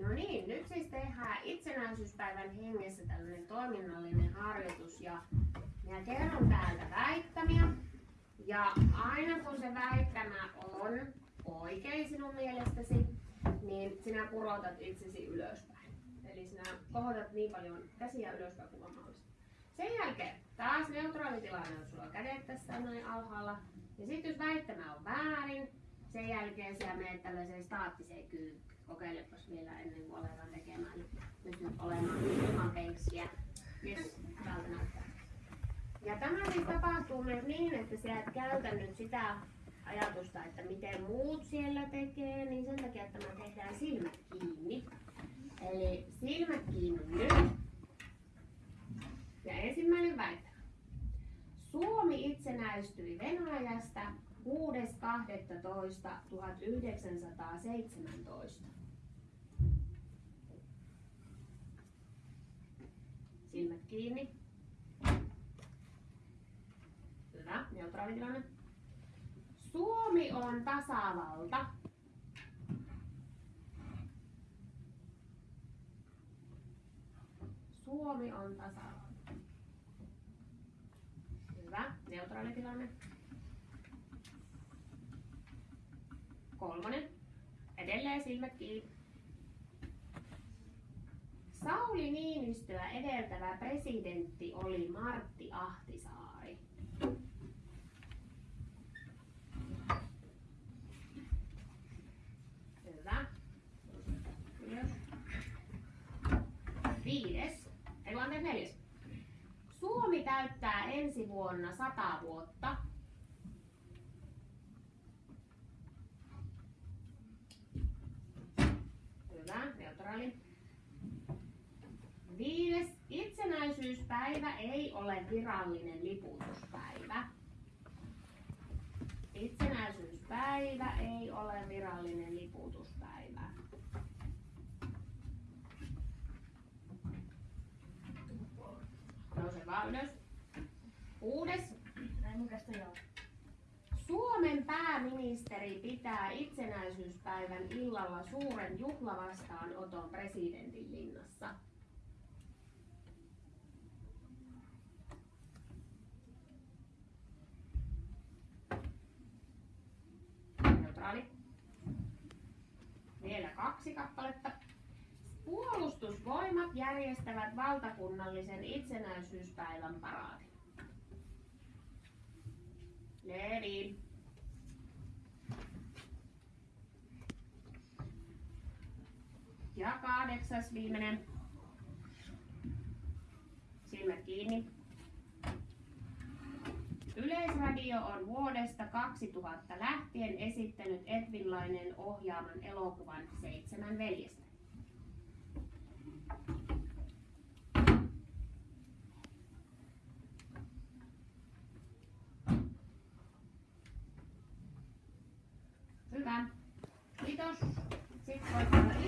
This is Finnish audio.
No niin, nyt siis tehdään itsenäisyyspäivän hengessä tällainen toiminnallinen harjoitus ja minä kerron täältä väittämiä. Ja aina kun se väittämä on oikein sinun mielestäsi, niin sinä purotat itsesi ylöspäin. Eli sinä kohotat niin paljon käsiä ylöspäin kuin mahdollista. Sen jälkeen taas neutraali tilanne on sulla kädet tässä näin alhaalla. Ja sitten jos väittämä on väärin, sen jälkeen siellä menet tällaiseen staattiseen kyykkyyn. Kokeilepas vielä ennen kuin aletaan tekemään. Pystyt olemaan ilman täältä näyttää. Ja tämä siis tapahtuu myös niin, että sä et käytä nyt sitä ajatusta, että miten muut siellä tekee, niin sen takia, että me tehdään silmät kiinni. Eli silmät kiinni nyt. Ja ensimmäinen väittämä. Itsenäistyi Venäjästä 6.12.1917. Silmät kiinni. Hyvä, neutraali tilanne. Suomi on tasavalta. Suomi on tasavalta. Hyvä, neutraali tilanne. Kolmonen. Edelleen silmät kiinni. Sauli Niinistöä edeltävä presidentti oli Martti Ahtisaari. Hyvä. Ylös. Viides. Ei vaan neljäs. Suomi täyttää ensi vuonna sata vuotta. Hyvä, neutraali. Viides. Itsenäisyyspäivä ei ole virallinen liputuspäivä. Itsenäisyyspäivä ei ole virallinen liputuspäivä. Nouse vaan ylös. Suomen pääministeri pitää itsenäisyyspäivän illalla suuren juhlavastaanoton presidentin linnassa. Neutraali. Vielä kaksi kappaletta. Puolustusvoimat järjestävät valtakunnallisen itsenäisyyspäivän paraadin. Levi. Ja kahdeksas viimeinen. Silmät kiinni. Yleisradio on vuodesta 2000 lähtien esittänyt Edvinlainen ohjaaman elokuvan Seitsemän veljestä. Okay.